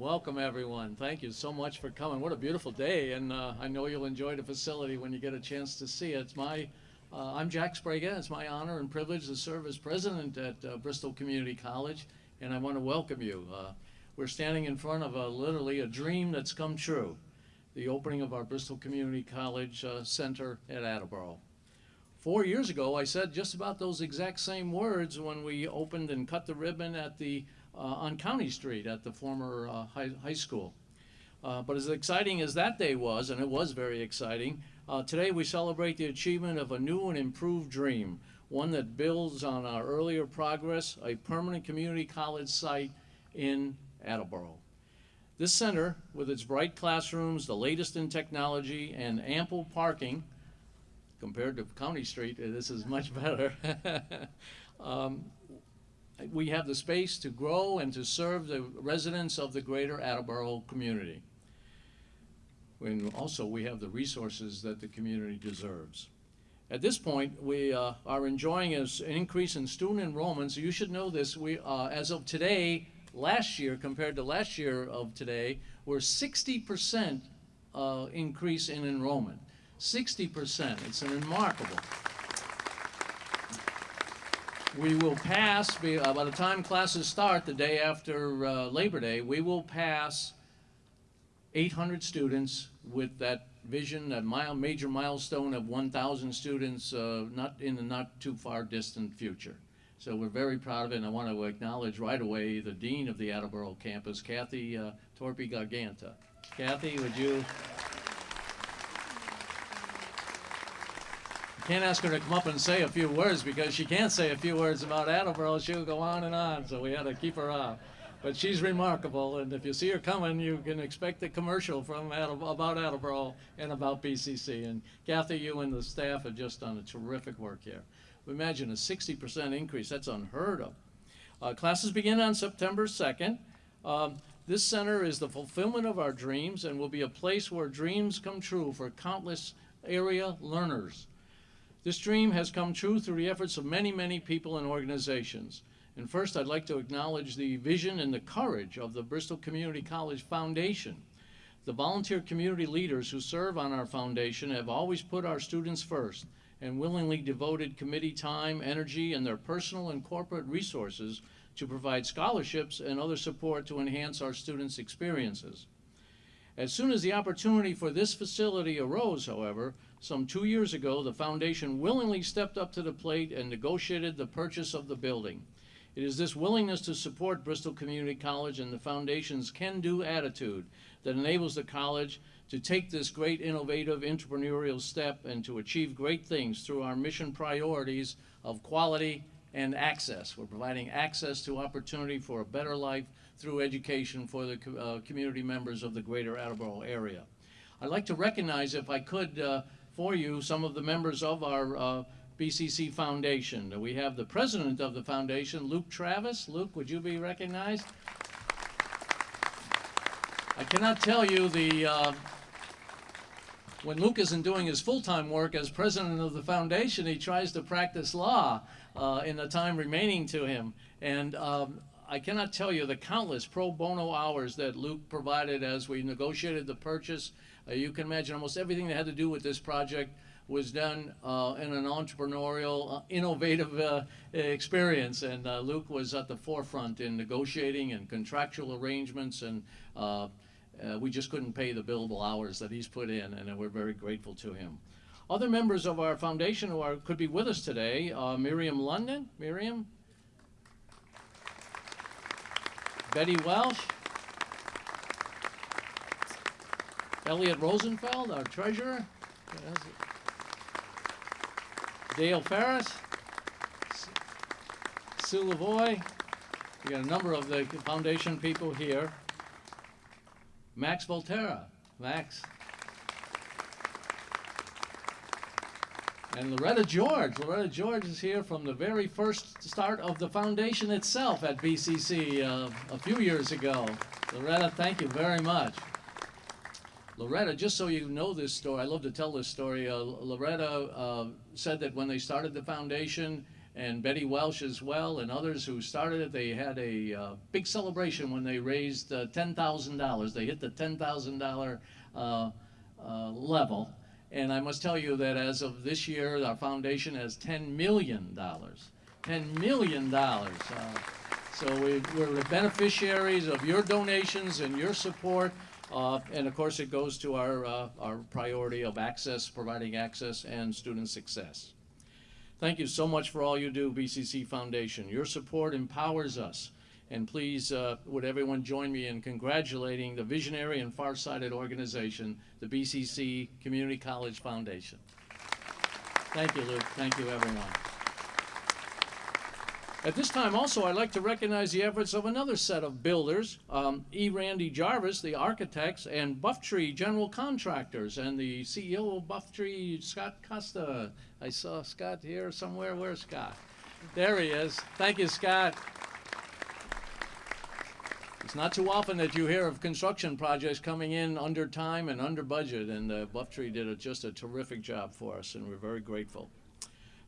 Welcome, everyone. Thank you so much for coming. What a beautiful day, and uh, I know you'll enjoy the facility when you get a chance to see it. It's my, uh, I'm Jack Sprague. It's my honor and privilege to serve as president at uh, Bristol Community College, and I want to welcome you. Uh, we're standing in front of a, literally a dream that's come true, the opening of our Bristol Community College uh, Center at Attleboro. Four years ago, I said just about those exact same words when we opened and cut the ribbon at the on County Street at the former uh, high, high school. Uh, but as exciting as that day was, and it was very exciting, uh, today we celebrate the achievement of a new and improved dream, one that builds on our earlier progress, a permanent community college site in Attleboro. This center, with its bright classrooms, the latest in technology, and ample parking, compared to County Street, uh, this is much better. um, we have the space to grow and to serve the residents of the greater Attleboro community. And also, we have the resources that the community deserves. At this point, we uh, are enjoying an increase in student enrollments. You should know this. We, uh, as of today, last year compared to last year of today, we're 60% uh, increase in enrollment. 60%. It's remarkable. We will pass, uh, by the time classes start the day after uh, Labor Day, we will pass 800 students with that vision, that mile, major milestone of 1,000 students uh, not in the not too far distant future. So we're very proud of it, and I want to acknowledge right away the Dean of the Attleboro campus, Kathy uh, Torpy Garganta. Kathy, would you Can't ask her to come up and say a few words because she can't say a few words about Attleboro. She'll go on and on, so we had to keep her off. But she's remarkable, and if you see her coming, you can expect a commercial from about Attleboro and about BCC. And Kathy, you and the staff have just done a terrific work here. Imagine a 60% increase. That's unheard of. Uh, classes begin on September 2nd. Um, this center is the fulfillment of our dreams and will be a place where dreams come true for countless area learners. This dream has come true through the efforts of many, many people and organizations. And first, I'd like to acknowledge the vision and the courage of the Bristol Community College Foundation. The volunteer community leaders who serve on our foundation have always put our students first and willingly devoted committee time, energy, and their personal and corporate resources to provide scholarships and other support to enhance our students' experiences. As soon as the opportunity for this facility arose, however, some two years ago, the foundation willingly stepped up to the plate and negotiated the purchase of the building. It is this willingness to support Bristol Community College and the foundation's can-do attitude that enables the college to take this great innovative entrepreneurial step and to achieve great things through our mission priorities of quality and access. We're providing access to opportunity for a better life through education for the uh, community members of the greater Attleboro area. I'd like to recognize, if I could, uh, for you some of the members of our uh, BCC Foundation. We have the president of the foundation, Luke Travis. Luke, would you be recognized? I cannot tell you the, uh, when Luke isn't doing his full-time work as president of the foundation, he tries to practice law uh, in the time remaining to him. And um, I cannot tell you the countless pro bono hours that Luke provided as we negotiated the purchase uh, you can imagine almost everything that had to do with this project was done uh, in an entrepreneurial, uh, innovative uh, experience. And uh, Luke was at the forefront in negotiating and contractual arrangements, and uh, we just couldn't pay the billable hours that he's put in, and we're very grateful to him. Other members of our foundation who are, could be with us today, Miriam London. Miriam? Betty Welsh. Elliot Rosenfeld, our treasurer. Dale Ferris. Sue Lavoy. We got a number of the foundation people here. Max Volterra. Max. And Loretta George. Loretta George is here from the very first start of the foundation itself at BCC uh, a few years ago. Loretta, thank you very much. Loretta, just so you know this story, I love to tell this story. Uh, Loretta uh, said that when they started the foundation, and Betty Welsh as well, and others who started it. They had a uh, big celebration when they raised uh, $10,000. They hit the $10,000 uh, uh, level. And I must tell you that as of this year, our foundation has $10 million. $10 million. So we, we're the beneficiaries of your donations and your support. Uh, and of course, it goes to our, uh, our priority of access, providing access and student success. Thank you so much for all you do, BCC Foundation. Your support empowers us. And please, uh, would everyone join me in congratulating the visionary and far-sighted organization, the BCC Community College Foundation. Thank you, Luke. Thank you, everyone. At this time also, I'd like to recognize the efforts of another set of builders, um, E. Randy Jarvis, the architects, and Buff Tree General Contractors, and the CEO of Buff Tree, Scott Costa. I saw Scott here somewhere. Where's Scott? There he is. Thank you, Scott. It's not too often that you hear of construction projects coming in under time and under budget, and uh, Buff Tree did a, just a terrific job for us, and we're very grateful.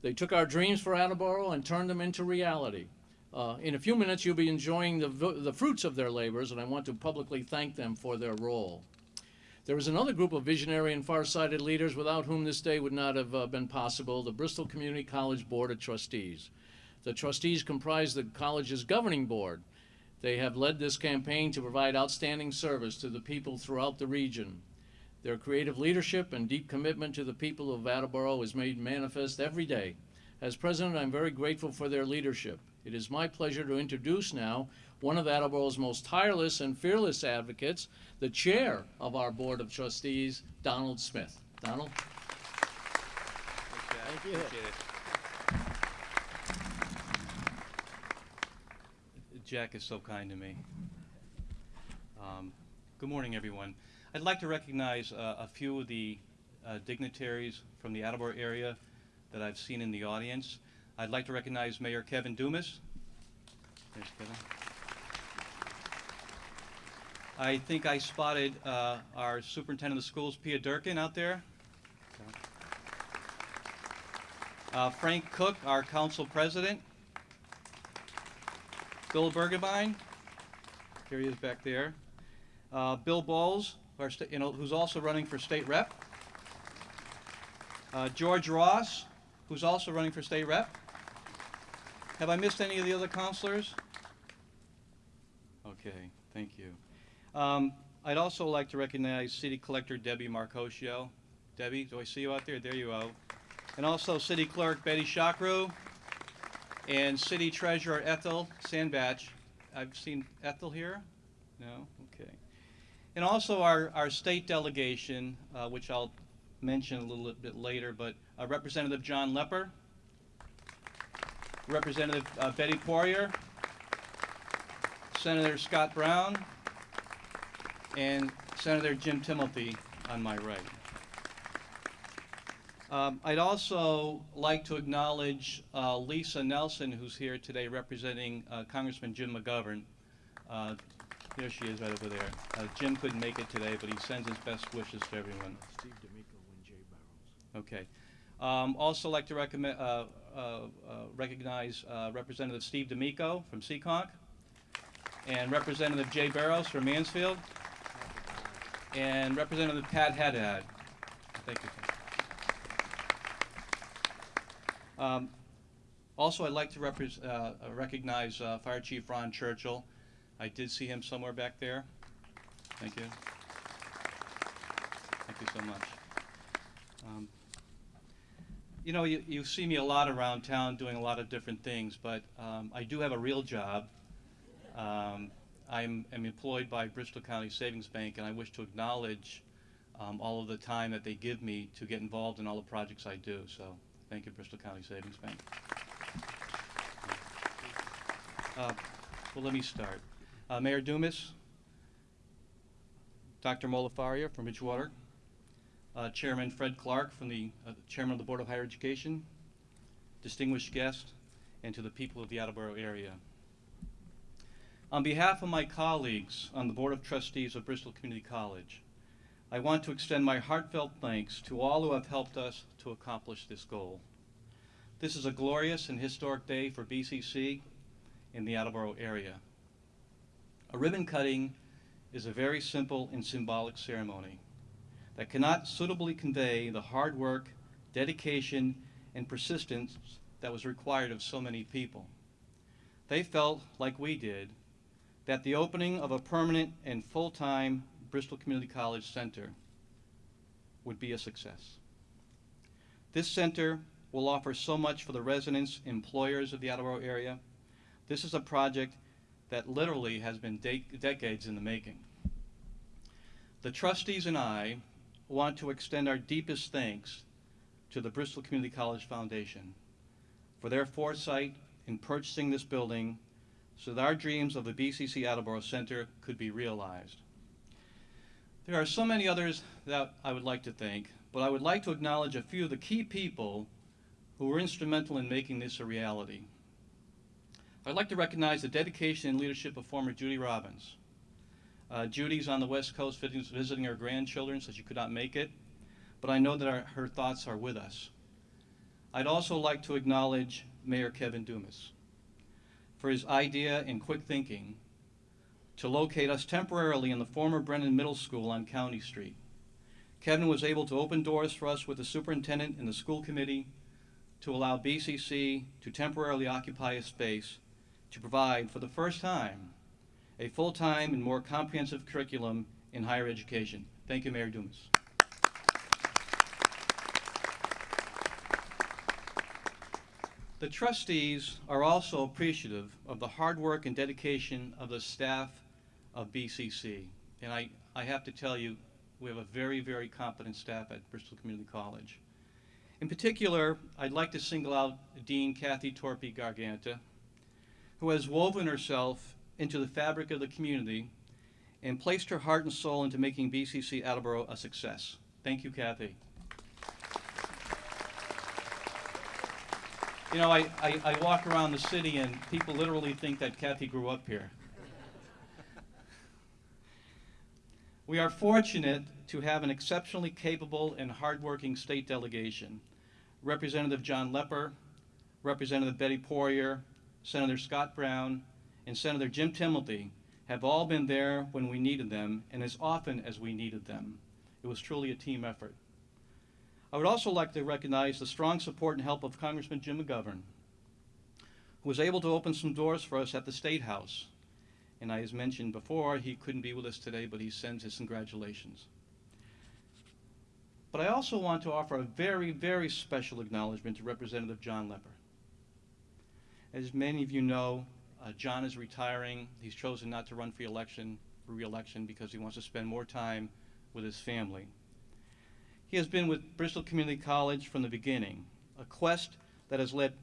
They took our dreams for Attleboro and turned them into reality. Uh, in a few minutes, you'll be enjoying the, the fruits of their labors, and I want to publicly thank them for their role. There is another group of visionary and far-sighted leaders without whom this day would not have uh, been possible, the Bristol Community College Board of Trustees. The trustees comprise the college's governing board. They have led this campaign to provide outstanding service to the people throughout the region. Their creative leadership and deep commitment to the people of Attleboro is made manifest every day. As president, I'm very grateful for their leadership. It is my pleasure to introduce now one of Attleboro's most tireless and fearless advocates, the chair of our Board of Trustees, Donald Smith. Donald? Thank you. Appreciate it. Jack is so kind to me. Um, good morning, everyone. I'd like to recognize uh, a few of the uh, dignitaries from the Attleboro area that I've seen in the audience. I'd like to recognize Mayor Kevin Dumas. There's Kevin. I think I spotted uh, our superintendent of schools, Pia Durkin, out there. Uh, Frank Cook, our council president. Bill Bergevine, here he is back there. Uh, Bill Bowles, you know, who's also running for state rep. Uh, George Ross, who's also running for state rep. Have I missed any of the other counselors? Okay, thank you. Um, I'd also like to recognize City Collector Debbie Marcosio. Debbie, do I see you out there? There you are. And also City Clerk Betty Shakru and City Treasurer Ethel Sandbatch. I've seen Ethel here? No? And also our, our state delegation, uh, which I'll mention a little bit later, but uh, Representative John Lepper, Representative uh, Betty Poirier, Senator Scott Brown, and Senator Jim Timilty on my right. Um, I'd also like to acknowledge uh, Lisa Nelson, who's here today representing uh, Congressman Jim McGovern. There she is right over there. Uh, Jim couldn't make it today, but he sends his best wishes to everyone. Steve D'Amico and Jay Barrows. Okay. Um, also like to recommend, uh, uh, uh, recognize uh, Representative Steve D'Amico from Seekonk and Representative Jay Barrows from Mansfield and Representative Pat Haddad. Thank you. Um, also, I'd like to uh, uh, recognize uh, Fire Chief Ron Churchill. I did see him somewhere back there. Thank you. Thank you so much. Um, you know, you, you see me a lot around town doing a lot of different things, but um, I do have a real job. Um, I'm, am employed by Bristol County Savings Bank, and I wish to acknowledge um, all of the time that they give me to get involved in all the projects I do. So, thank you, Bristol County Savings Bank. Uh, well, let me start. Uh, Mayor Dumas, Dr. Mohler-Faria from Bridgewater, uh, Chairman Fred Clark from the uh, Chairman of the Board of Higher Education, distinguished guests, and to the people of the Attleboro area. On behalf of my colleagues on the Board of Trustees of Bristol Community College, I want to extend my heartfelt thanks to all who have helped us to accomplish this goal. This is a glorious and historic day for BCC in the Attleboro area. A ribbon cutting is a very simple and symbolic ceremony that cannot suitably convey the hard work, dedication, and persistence that was required of so many people. They felt, like we did, that the opening of a permanent and full-time Bristol Community College Center would be a success. This center will offer so much for the residents, employers of the Attleboro area. This is a project that literally has been de- decades in the making. The trustees and I want to extend our deepest thanks to the Bristol Community College Foundation for their foresight in purchasing this building so that our dreams of the BCC Attleboro Center could be realized. There are so many others that I would like to thank, but I would like to acknowledge a few of the key people who were instrumental in making this a reality. I'd like to recognize the dedication and leadership of former Judy Robbins. Uh, Judy's on the West Coast visiting, her grandchildren, so she could not make it, but I know that our, her thoughts are with us. I'd also like to acknowledge Mayor Kevin Dumas for his idea and quick thinking to locate us temporarily in the former Brennan Middle School on County Street. Kevin was able to open doors for us with the superintendent and the school committee to allow BCC to temporarily occupy a space to provide, for the first time, a full-time and more comprehensive curriculum in higher education. Thank you, Mayor Dumas. The trustees are also appreciative of the hard work and dedication of the staff of BCC. And I, I have to tell you, we have a very, very competent staff at Bristol Community College. In particular, I'd like to single out Dean Kathy Torpy Garganta, who has woven herself into the fabric of the community and placed her heart and soul into making BCC Attleboro a success. Thank you, Kathy. You know, I, I, I walk around the city and people literally think that Kathy grew up here. We are fortunate to have an exceptionally capable and hardworking state delegation. Representative John Lepper, Representative Betty Poirier, Senator Scott Brown, and Senator Jim Timilty have all been there when we needed them and as often as we needed them. It was truly a team effort. I would also like to recognize the strong support and help of Congressman Jim McGovern, who was able to open some doors for us at the State House. And as mentioned before, he couldn't be with us today, but he sends his congratulations. But I also want to offer a very, very special acknowledgement to Representative John Lepper. As many of you know, uh, John is retiring. He's chosen not to run for election, for re-election because he wants to spend more time with his family. He has been with Bristol Community College from the beginning, a quest that has led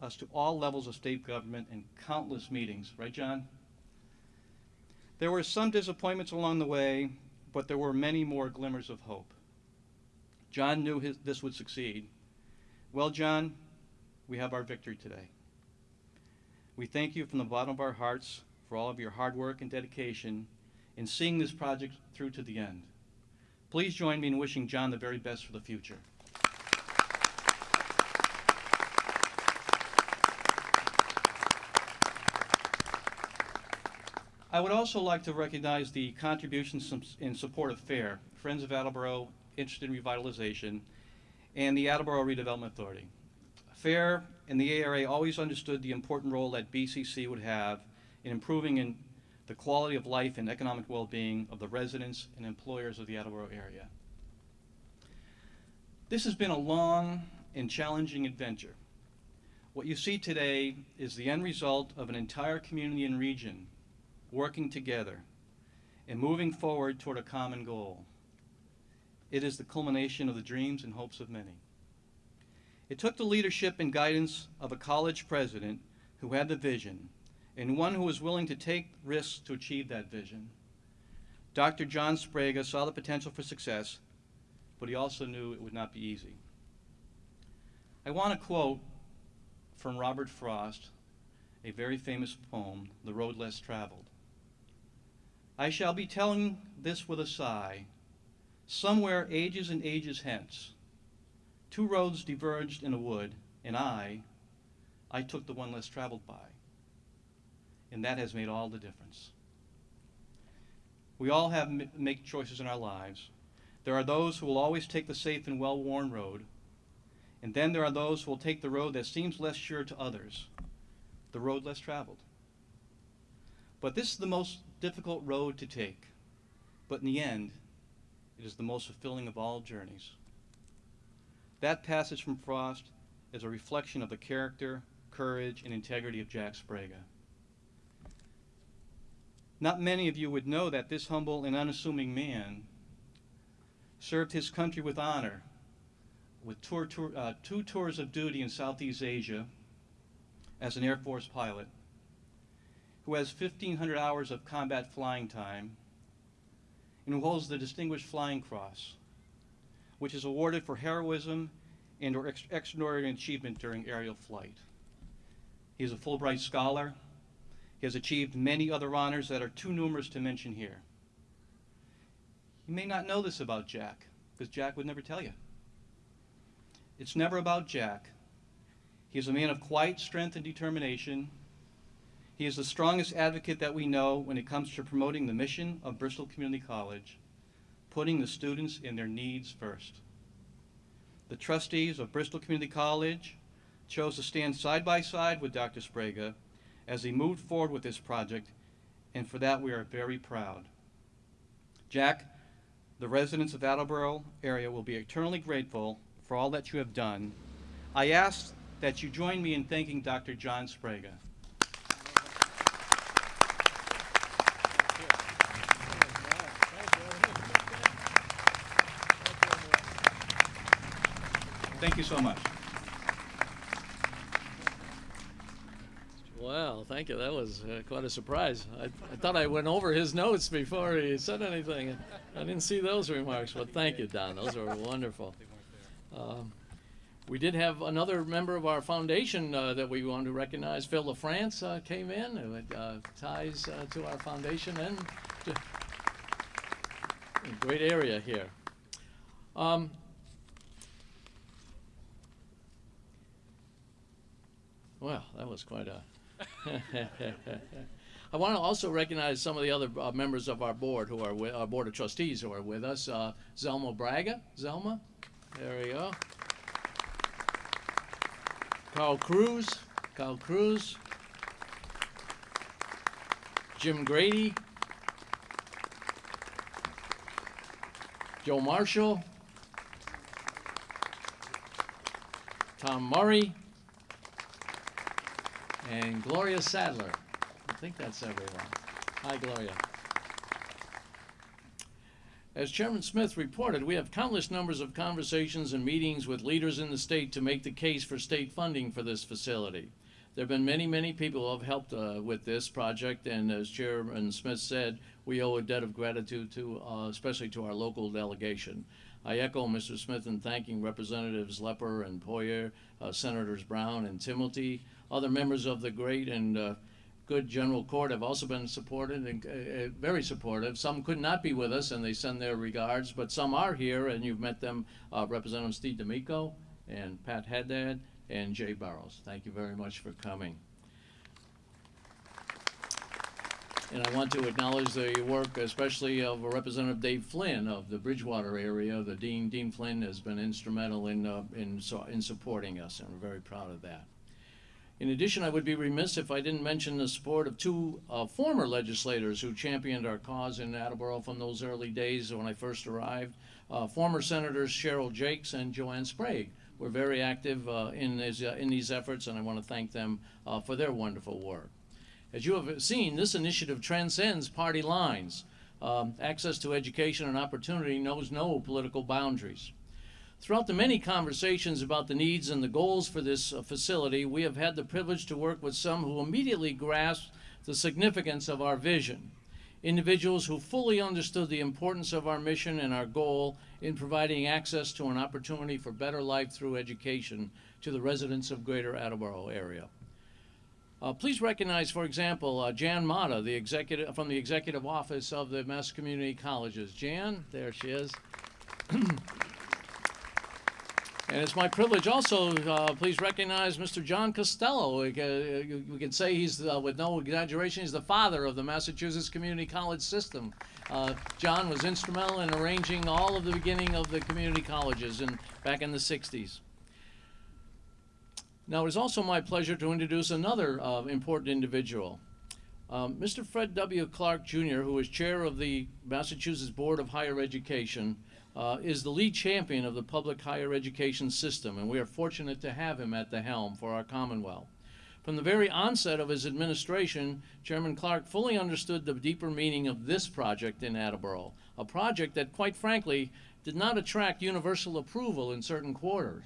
us to all levels of state government and countless meetings. Right, John? There were some disappointments along the way, but there were many more glimmers of hope. John knew his, this would succeed. Well, John, we have our victory today. We thank you from the bottom of our hearts for all of your hard work and dedication in seeing this project through to the end. Please join me in wishing John the very best for the future. I would also like to recognize the contributions in support of FAIR, Friends of Attleboro Interested in Revitalization, and the Attleboro Redevelopment Authority. FAIR and the ARA always understood the important role that BCC would have in improving in the quality of life and economic well-being of the residents and employers of the Attleboro area. This has been a long and challenging adventure. What you see today is the end result of an entire community and region working together and moving forward toward a common goal. It is the culmination of the dreams and hopes of many. It took the leadership and guidance of a college president who had the vision and one who was willing to take risks to achieve that vision. Dr. John Sprague saw the potential for success, but he also knew it would not be easy. I want to quote from Robert Frost, a very famous poem, The Road Less Traveled. I shall be telling this with a sigh. Somewhere ages and ages hence, two roads diverged in a wood, and I, I took the one less traveled by. And that has made all the difference. We all have make choices in our lives. There are those who will always take the safe and well-worn road, and then there are those who will take the road that seems less sure to others, the road less traveled. But this is the most difficult road to take. But in the end, it is the most fulfilling of all journeys. That passage from Frost is a reflection of the character, courage, and integrity of Jack Sprague. Not many of you would know that this humble and unassuming man served his country with honor with tour, tour, uh, two tours of duty in Southeast Asia as an Air Force pilot, who has 1,500 hours of combat flying time, and who holds the Distinguished Flying Cross, which is awarded for heroism and or ex- extraordinary achievement during aerial flight. He is a Fulbright scholar. He has achieved many other honors that are too numerous to mention here. You may not know this about Jack, because Jack would never tell you. It's never about Jack. He is a man of quiet strength and determination. He is the strongest advocate that we know when it comes to promoting the mission of Bristol Community College, putting the students and their needs first. The trustees of Bristol Community College chose to stand side by side with Dr. Sprague as he moved forward with this project, and for that we are very proud. Jack, the residents of Attleboro area will be eternally grateful for all that you have done. I ask that you join me in thanking Dr. John Sprague. Thank you so much. Wow, thank you. That was uh, quite a surprise. I, I thought I went over his notes before he said anything. I didn't see those remarks, but thank you, Don. Those were wonderful. Um, we did have another member of our foundation uh, that we want to recognize. Phil LaFrance uh, came in, uh, ties uh, to our foundation and great area here. Um, well, that was quite a. I want to also recognize some of the other uh, members of our board who are with our board of trustees who are with us. Uh, Zelma Braga, Zelma, there we go. Carl Cruz, Carl Cruz. Jim Grady. Joe Marshall. Tom Murray. And Gloria Sadler. I think that's everyone. Hi, Gloria. As Chairman Smith reported, we have countless numbers of conversations and meetings with leaders in the state to make the case for state funding for this facility. There have been many, many people who have helped uh, with this project, and as Chairman Smith said, we owe a debt of gratitude to, uh, especially to our local delegation. I echo Mr. Smith in thanking Representatives Lepper and Poirier, uh, Senators Brown and Timilty, other members of the great and uh, good general court have also been supported and uh, uh, very supportive. Some could not be with us and they send their regards, but some are here and you've met them, uh, Representative Steve D'Amico and Pat Haddad and Jay Barrows. Thank you very much for coming. And I want to acknowledge the work especially of Representative Dave Flynn of the Bridgewater area. The Dean, Dean Flynn has been instrumental in, uh, in, in supporting us and we're very proud of that. In addition, I would be remiss if I didn't mention the support of two uh, former legislators who championed our cause in Attleboro from those early days when I first arrived. Uh, former Senators Cheryl Jacques and Joanne Sprague were very active uh, in, these, uh, in these efforts, and I want to thank them uh, for their wonderful work. As you have seen, this initiative transcends party lines. Um, access to education and opportunity knows no political boundaries. Throughout the many conversations about the needs and the goals for this uh, facility, we have had the privilege to work with some who immediately grasped the significance of our vision. Individuals who fully understood the importance of our mission and our goal in providing access to an opportunity for better life through education to the residents of Greater Attleboro area. Uh, please recognize, for example, uh, Jan Motta, the executive from the Executive Office of the Mass Community Colleges. Jan, there she is. And it's my privilege also, uh, please recognize Mr. John Costello. We can, we can say he's, uh, with no exaggeration, he's the father of the Massachusetts Community College system. Uh, John was instrumental in arranging all of the beginning of the community colleges in, back in the 60s. Now, it is also my pleasure to introduce another uh, important individual. Um, Mr. Fred W. Clark Jr., who is chair of the Massachusetts Board of Higher Education, uh, is the lead champion of the public higher education system, and we are fortunate to have him at the helm for our Commonwealth. From the very onset of his administration, Chairman Clark fully understood the deeper meaning of this project in Attleboro, a project that, quite frankly, did not attract universal approval in certain quarters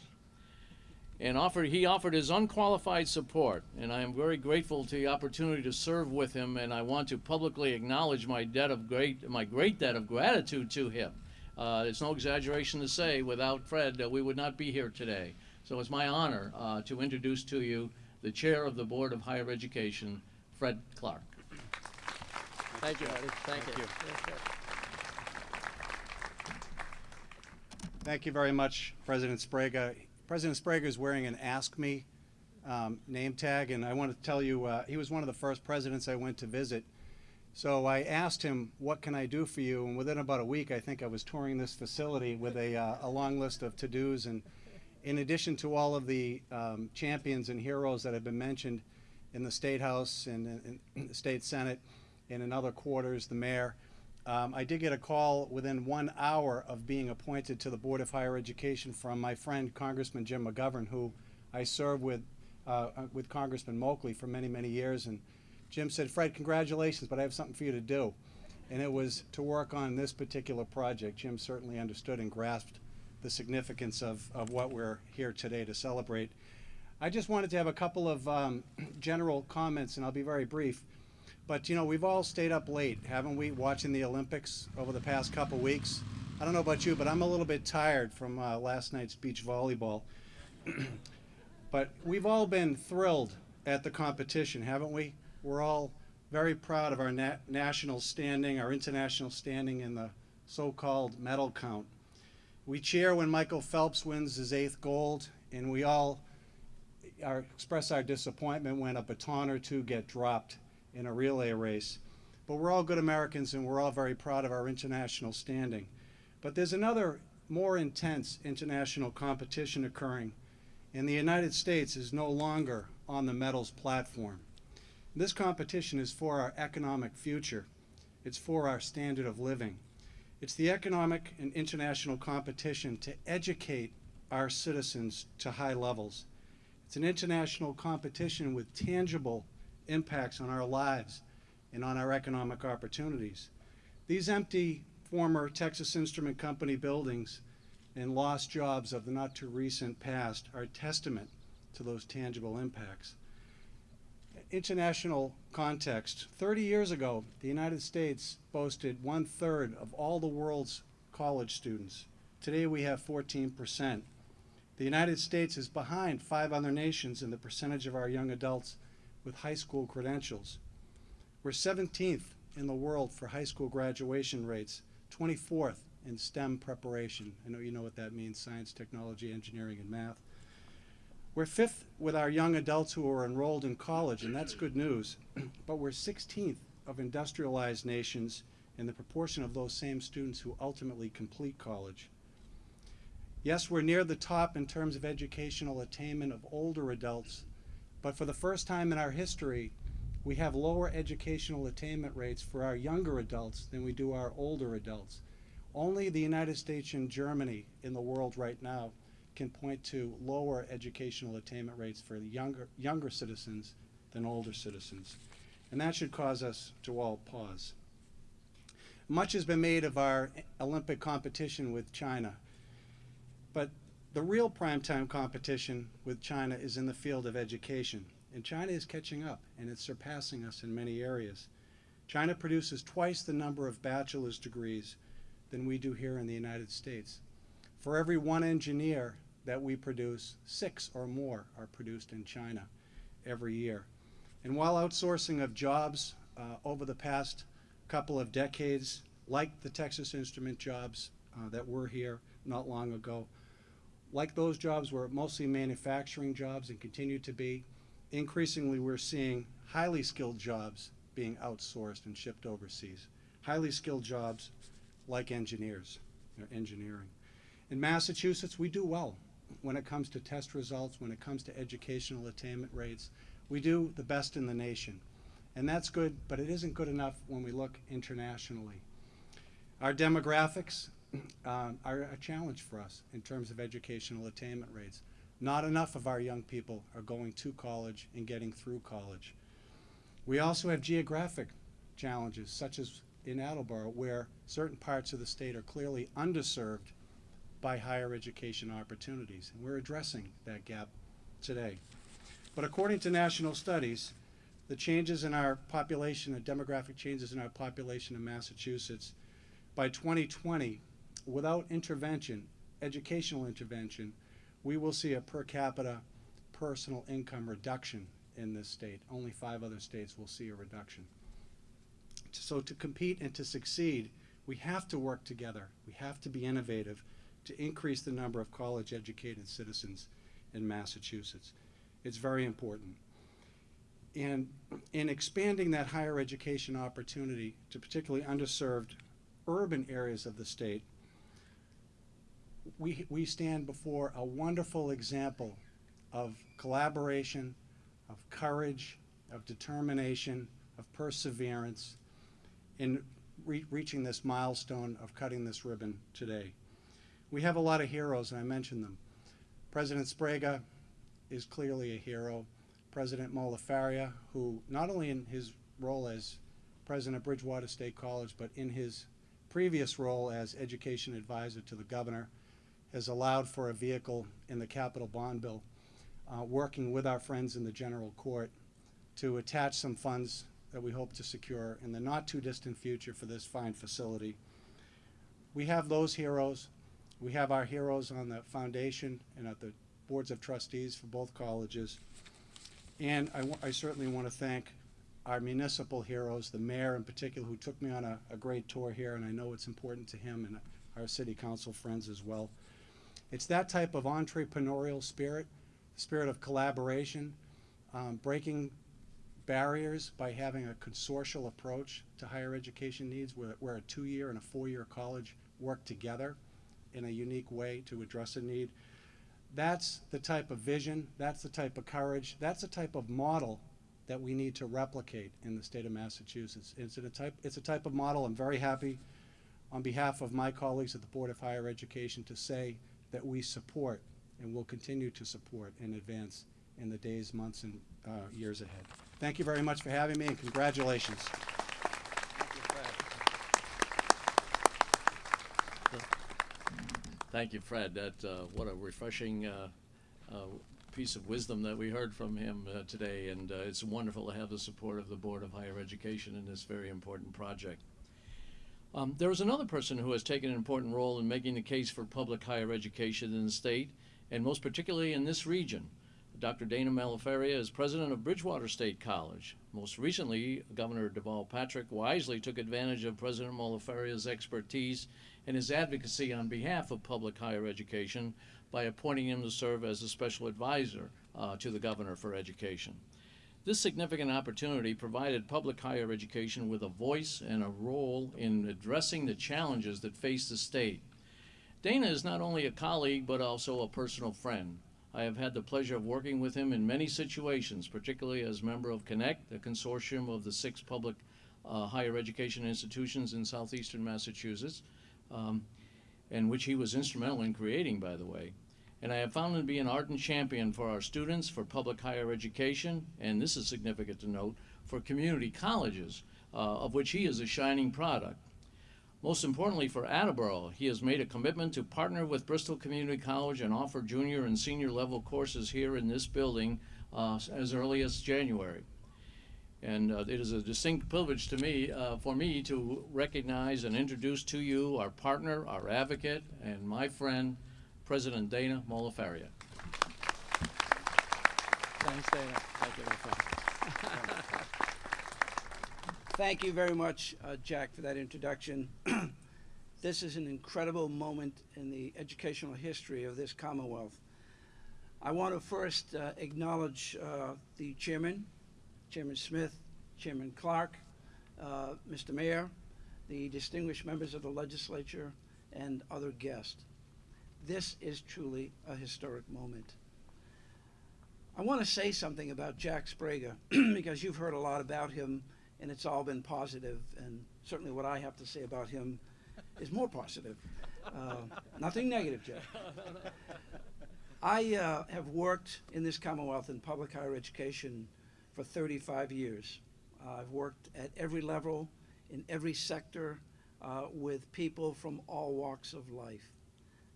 and offered he offered his unqualified support and i am very grateful to the opportunity to serve with him and i want to publicly acknowledge my debt of great my great debt of gratitude to him uh, it's no exaggeration to say without fred uh, we would not be here today so it's my honor uh, to introduce to you the chair of the board of higher education fred clark Thank you, Artie. Thank you. Thank you very much, President Sprague. President Sprague is wearing an Ask Me um, name tag, and I want to tell you, uh, he was one of the first presidents I went to visit. So I asked him, what can I do for you? And within about a week, I think I was touring this facility with a, uh, a long list of to-dos. And in addition to all of the um, champions and heroes that have been mentioned in the State House and in the State Senate and in other quarters, the mayor, um, I did get a call within one hour of being appointed to the Board of Higher Education from my friend Congressman Jim McGovern, who I served with uh, with Congressman Moakley for many, many years. And Jim said, Fred, congratulations, but I have something for you to do. And it was to work on this particular project. Jim certainly understood and grasped the significance of, of what we're here today to celebrate. I just wanted to have a couple of um, general comments, and I'll be very brief. But you know, we've all stayed up late, haven't we, watching the Olympics over the past couple weeks? I don't know about you, but I'm a little bit tired from uh, last night's beach volleyball. but we've all been thrilled at the competition, haven't we? We're all very proud of our na national standing, our international standing in the so-called medal count. We cheer when Michael Phelps wins his eighth gold, and we all express our disappointment when a baton or two get dropped in a relay race. But we're all good Americans and we're all very proud of our international standing. But there's another more intense international competition occurring, and the United States is no longer on the medals platform. This competition is for our economic future. It's for our standard of living. It's the economic and international competition to educate our citizens to high levels. It's an international competition with tangible impacts on our lives and on our economic opportunities. These empty former Texas Instrument Company buildings and lost jobs of the not too recent past are a testament to those tangible impacts. International context. 30 years ago, the United States boasted one third of all the world's college students. Today we have 14 percent. The United States is behind five other nations in the percentage of our young adults with high school credentials. We're 17th in the world for high school graduation rates, 24th in STEM preparation. I know you know what that means, science, technology, engineering, and math. We're fifth with our young adults who are enrolled in college, and that's good news, but we're 16th of industrialized nations in the proportion of those same students who ultimately complete college. Yes, we're near the top in terms of educational attainment of older adults but for the first time in our history, we have lower educational attainment rates for our younger adults than we do our older adults. Only the United States and Germany in the world right now can point to lower educational attainment rates for younger, younger citizens than older citizens. And that should cause us to all pause. Much has been made of our Olympic competition with China, but the real primetime competition with China is in the field of education. And China is catching up, and it's surpassing us in many areas. China produces twice the number of bachelor's degrees than we do here in the United States. For every one engineer that we produce, six or more are produced in China every year. And while outsourcing of jobs uh, over the past couple of decades, like the Texas Instrument jobs uh, that were here not long ago, Like those jobs were mostly manufacturing jobs and continue to be. Increasingly, we're seeing highly skilled jobs being outsourced and shipped overseas. Highly skilled jobs like engineers, engineering. In Massachusetts, we do well when it comes to test results, when it comes to educational attainment rates. We do the best in the nation. And that's good, but it isn't good enough when we look internationally. Our demographics um, are a challenge for us in terms of educational attainment rates. Not enough of our young people are going to college and getting through college. We also have geographic challenges, such as in Attleboro, where certain parts of the state are clearly underserved by higher education opportunities. And we're addressing that gap today. But according to national studies, the changes in our population, the demographic changes in our population in Massachusetts, by 2020, without intervention, educational intervention, we will see a per capita personal income reduction in this state. Only five other states will see a reduction. So to compete and to succeed, we have to work together. We have to be innovative to increase the number of college-educated citizens in Massachusetts. It's very important. And in expanding that higher education opportunity to particularly underserved urban areas of the state, we, we stand before a wonderful example of collaboration, of courage, of determination, of perseverance in re- reaching this milestone of cutting this ribbon today. We have a lot of heroes, and I mentioned them. President Sprague is clearly a hero. President Mohler-Faria, who not only in his role as president of Bridgewater State College, but in his previous role as education advisor to the governor, has allowed for a vehicle in the capital bond bill, uh, working with our friends in the general court to attach some funds that we hope to secure in the not too distant future for this fine facility. We have those heroes. We have our heroes on the foundation and at the boards of trustees for both colleges. And I, I certainly want to thank our municipal heroes, the mayor in particular, who took me on a, a great tour here, and I know it's important to him and our city council friends as well. It's that type of entrepreneurial spirit, spirit of collaboration, um, breaking barriers by having a consortial approach to higher education needs, where, where a two-year and a four-year college work together in a unique way to address a need. That's the type of vision, that's the type of courage, that's the type of model that we need to replicate in the state of Massachusetts. It's a type, it's a type of model I'm very happy on behalf of my colleagues at the Board of Higher Education to say that we support and will continue to support and advance in the days, months, and uh, years ahead. Thank you very much for having me, and congratulations. Thank you, Fred. That, uh, what a refreshing, uh, uh, piece of wisdom that we heard from him, uh, today. And, uh, it's wonderful to have the support of the Board of Higher Education in this very important project. Um, there is another person who has taken an important role in making the case for public higher education in the state, and most particularly in this region. Dr. Dana Mohler-Faria is president of Bridgewater State College. Most recently, Governor Deval Patrick wisely took advantage of President Mohler-Faria's expertise and his advocacy on behalf of public higher education by appointing him to serve as a special advisor uh, to the governor for education. This significant opportunity provided public higher education with a voice and a role in addressing the challenges that face the state. Dana is not only a colleague but also a personal friend. I have had the pleasure of working with him in many situations, particularly as member of Connect, the consortium of the six public uh, higher education institutions in southeastern Massachusetts, um, and which he was instrumental in creating, by the way. And I have found him to be an ardent champion for our students, for public higher education, and this is significant to note, for community colleges, uh, of which he is a shining product. Most importantly for Attleboro, he has made a commitment to partner with Bristol Community College and offer junior and senior level courses here in this building uh, as early as January. And uh, it is a distinct privilege to me, uh, for me to recognize and introduce to you our partner, our advocate, and my friend, President Dana Mohler-Faria. Thanks, Dana. Thank you. Thank you very much, uh, Jack, for that introduction. This is an incredible moment in the educational history of this Commonwealth. I want to first uh, acknowledge uh, the chairman, Chairman Smith, Chairman Clark, uh, Mr. Mayor, the distinguished members of the legislature, and other guests. This is truly a historic moment. I want to say something about Jack Sprague because you've heard a lot about him and it's all been positive, and certainly what I have to say about him is more positive. Uh, nothing negative, Jack. I uh, have worked in this Commonwealth in public higher education for 35 years. Uh, I've worked at every level, in every sector, uh, with people from all walks of life.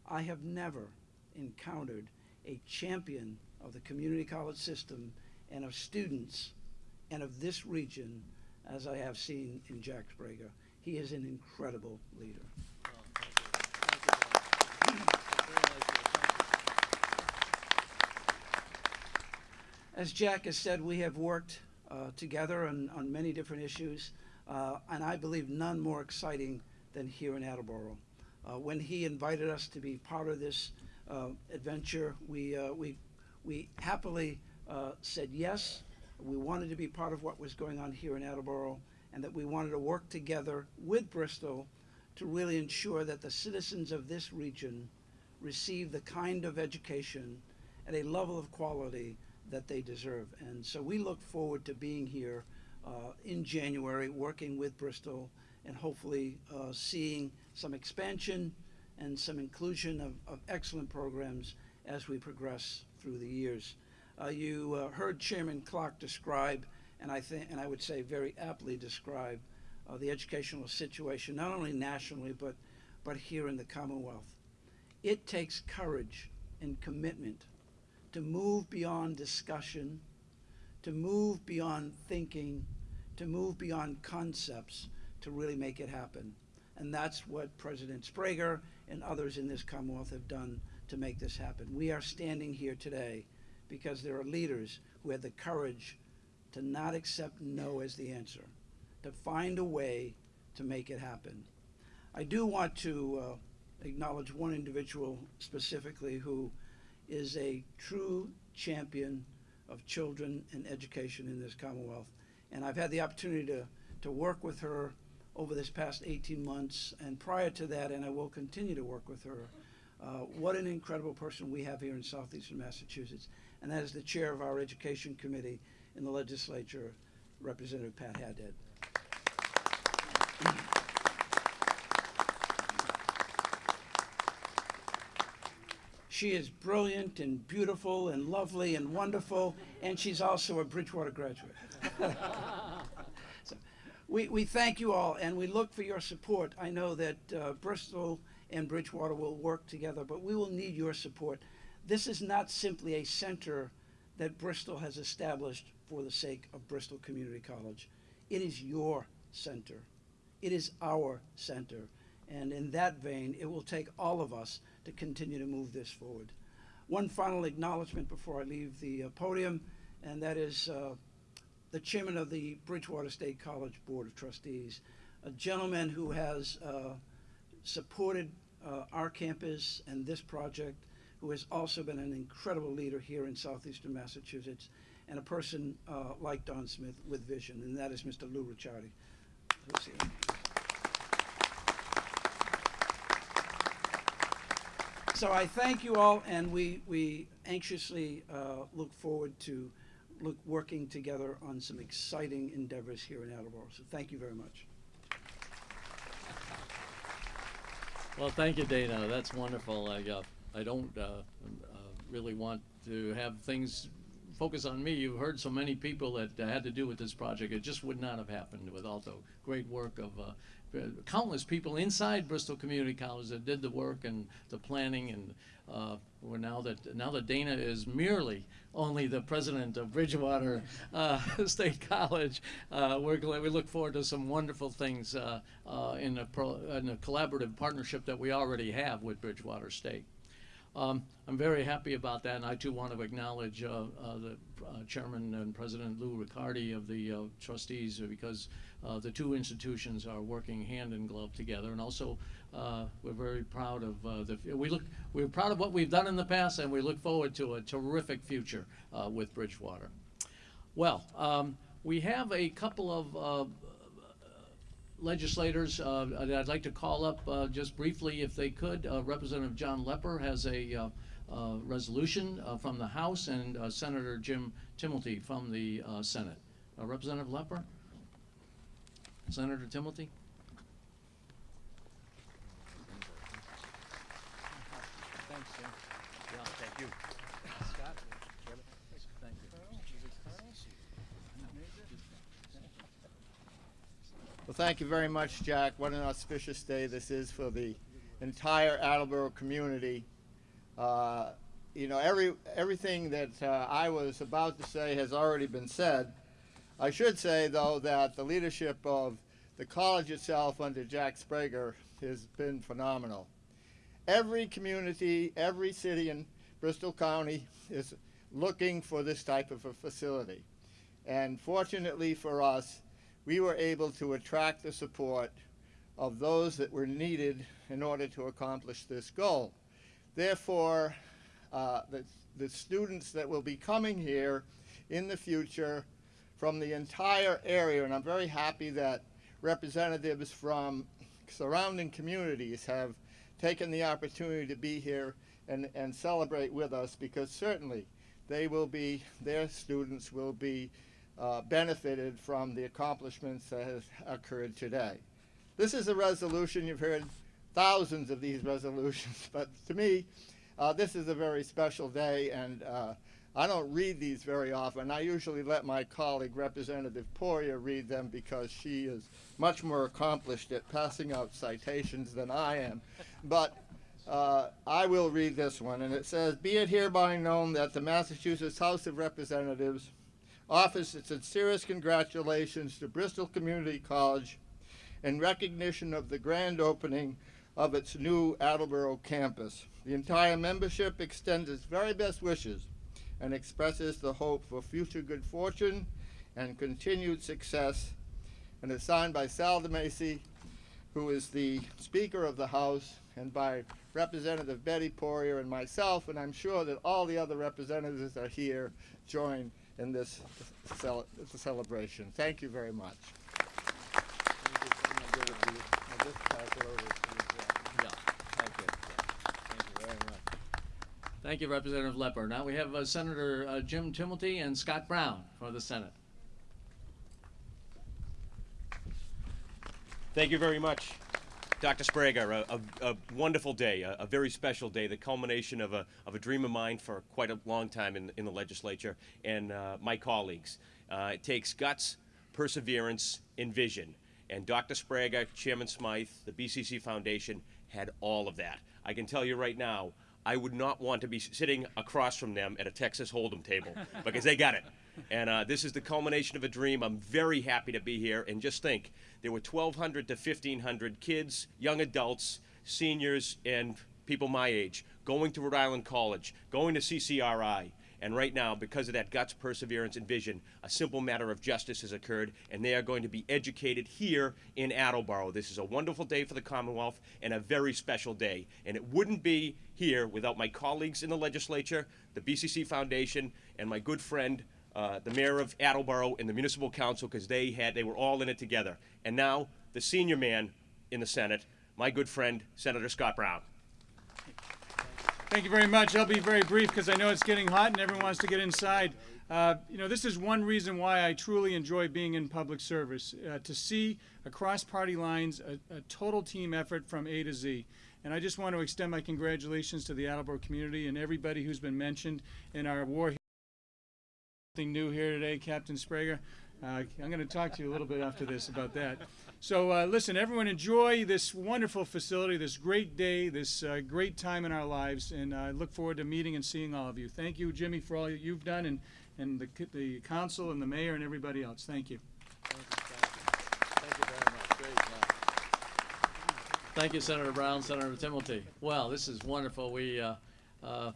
I have never encountered a champion of the community college system and of students and of this region as I have seen in Jack Sprague. He is an incredible leader. As Jack has said, we have worked uh, together on, on many different issues, uh, and I believe none more exciting than here in Attleboro. Uh, when he invited us to be part of this uh, adventure, we, uh, we, we happily uh, said yes. We wanted to be part of what was going on here in Attleboro, and that we wanted to work together with Bristol to really ensure that the citizens of this region receive the kind of education at a level of quality that they deserve. And so we look forward to being here uh, in January, working with Bristol, and hopefully uh, seeing some expansion and some inclusion of, of excellent programs as we progress through the years. Uh, you uh, heard Chairman Clark describe, and I think, and I would say very aptly describe, uh, the educational situation not only nationally but but here in the Commonwealth. It takes courage and commitment to move beyond discussion, to move beyond thinking, to move beyond concepts to really make it happen. And that's what President Sprague and others in this Commonwealth have done to make this happen. We are standing here today because there are leaders who had the courage to not accept no as the answer, to find a way to make it happen. I do want to uh, acknowledge one individual specifically who is a true champion of children and education in this Commonwealth. And I've had the opportunity to, to work with her over this past 18 months, and prior to that, and I will continue to work with her. Uh, what an incredible person we have here in southeastern Massachusetts, and that is the chair of our Education Committee in the legislature, Representative Pat Haddad. She is brilliant and beautiful and lovely and wonderful, and she's also a Bridgewater graduate. so we, we thank you all, and we look for your support. I know that uh, Bristol and Bridgewater will work together, but we will need your support. This is not simply a center that Bristol has established for the sake of Bristol Community College. It is your center. It is our center. And in that vein, it will take all of us to continue to move this forward. One final acknowledgement before I leave the uh, podium, and that is uh, the chairman of the Bridgewater State College Board of Trustees, a gentleman who has uh, supported uh, our campus and this project, who has also been an incredible leader here in southeastern Massachusetts, and a person uh, like Don Smith with vision, and that is Mr. Lou Ricciardi. Who's here. So I thank you all, and we, we anxiously uh, look forward to look, working together on some exciting endeavors here in Attleboro. So thank you very much. Well, thank you, Dana. That's wonderful. I, uh, I don't uh, uh, really want to have things focus on me. You've heard so many people that had to do with this project. It just would not have happened without the great work of uh, countless people inside Bristol Community College that did the work and the planning and uh, we're now that now that Dana is merely only the president of Bridgewater uh, State College, uh, we're glad, we look forward to some wonderful things uh, uh, in, a pro, in a collaborative partnership that we already have with Bridgewater State. Um, I'm very happy about that, and I too want to acknowledge uh, uh, the uh, Chairman and President Lou Ricciardi of the uh, trustees, uh, because uh, the two institutions are working hand in glove together, and also we're very proud of the. We look, we're proud of what we've done in the past, and we look forward to a terrific future with Bridgewater. Well, um, we have a couple of legislators uh, that I'd like to call up uh, just briefly, if they could. Uh, Representative John Lepper has a uh, uh, resolution uh, from the House, and Senator Jim Timilty from the Senate. Representative Lepper? Senator Timilty? Thanks, Jim. Yeah, thank you. Scott? Thank you. Well, thank you very much, Jack. What an auspicious day this is for the entire Attleboro community. Uh, you know, every everything that uh, I was about to say has already been said. I should say, though, that the leadership of the college itself under Jack Sprague has been phenomenal. Every community, every city in Bristol County is looking for this type of a facility. And fortunately for us, we were able to attract the support of those that were needed in order to accomplish this goal. Therefore, uh, the, the students that will be coming here in the future from the entire area, and I'm very happy that representatives from surrounding communities have taken the opportunity to be here and, and celebrate with us because certainly they will be, their students will be uh, benefited from the accomplishments that has occurred today. This is a resolution, you've heard thousands of these resolutions, but to me, uh, this is a very special day and uh, I don't read these very often. I usually let my colleague Representative Poirier, read them because she is much more accomplished at passing out citations than I am. But uh, I will read this one, and it says, Be it hereby known that the Massachusetts House of Representatives offers its sincerest congratulations to Bristol Community College in recognition of the grand opening of its new Attleboro campus. The entire membership extends its very best wishes and expresses the hope for future good fortune and continued success. And it's signed by Sal DiMasi, who is the Speaker of the House, and by Representative Betty Poirier and myself, and I'm sure that all the other representatives are here join in this cel- celebration. Thank you very much. Thank you. Thank you very much. Thank you, Representative Lepper. Now we have uh, Senator uh, Jim Timilty and Scott Brown for the Senate. Thank you very much, Dr. Sprague. A, a, a wonderful day, a, a very special day, the culmination of a, of a dream of mine for quite a long time in, in the legislature and uh, my colleagues. Uh, it takes guts, perseverance, and vision. And Dr. Sprague, Chairman Smythe, the BCC Foundation had all of that. I can tell you right now, I would not want to be sitting across from them at a Texas Hold'em table because they got it. And uh, this is the culmination of a dream. I'm very happy to be here. And just think, there were 1,200 to 1,500 kids, young adults, seniors, and people my age going to Rhode Island College, going to CCRI. And right now, because of that guts, perseverance, and vision, a simple matter of justice has occurred, and they are going to be educated here in Attleboro. This is a wonderful day for the Commonwealth and a very special day. And it wouldn't be here without my colleagues in the legislature, the BCC Foundation, and my good friend, uh, the mayor of Attleboro, and the municipal council, because they had they were all in it together. And now, the senior man in the Senate, my good friend, Senator Scott Brown. Thank you very much. I'll be very brief because I know it's getting hot and everyone wants to get inside. Uh, you know, this is one reason why I truly enjoy being in public service, uh, to see across party lines a, a total team effort from A to Z. And I just want to extend my congratulations to the Attleboro community and everybody who's been mentioned in our war. New here today, Captain Sprague. Uh, I'm going to talk to you a little bit after this about that. So uh, listen, everyone enjoy this wonderful facility, this great day, this uh, great time in our lives, and I look forward to meeting and seeing all of you. Thank you, Jimmy, for all you've done, and, and the, the council and the mayor and everybody else. Thank you. Thank you very much. Great. Thank you, Senator Brown, Senator Timilty. Well, this is wonderful. We, uh, Uh,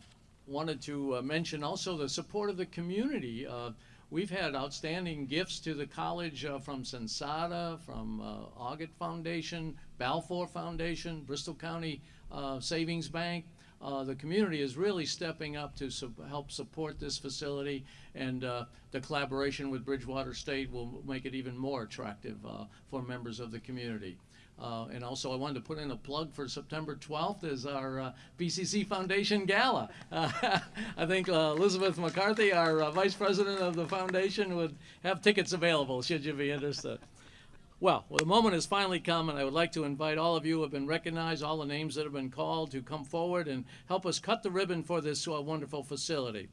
wanted to uh, mention also the support of the community. Uh, we've had outstanding gifts to the college uh, from Sensata, from uh, Foundation, Balfour Foundation, Bristol County uh, Savings Bank. Uh, the community is really stepping up to sup- help support this facility, and uh, the collaboration with Bridgewater State will make it even more attractive for members of the community. Uh, and also, I wanted to put in a plug for September 12th is our uh, BCC Foundation Gala. Uh, I think uh, Elizabeth McCarthy, our uh, vice president of the foundation, would have tickets available should you be interested. Well, well, the moment has finally come, and I would like to invite all of you who have been recognized, all the names that have been called, to come forward and help us cut the ribbon for this uh, wonderful facility.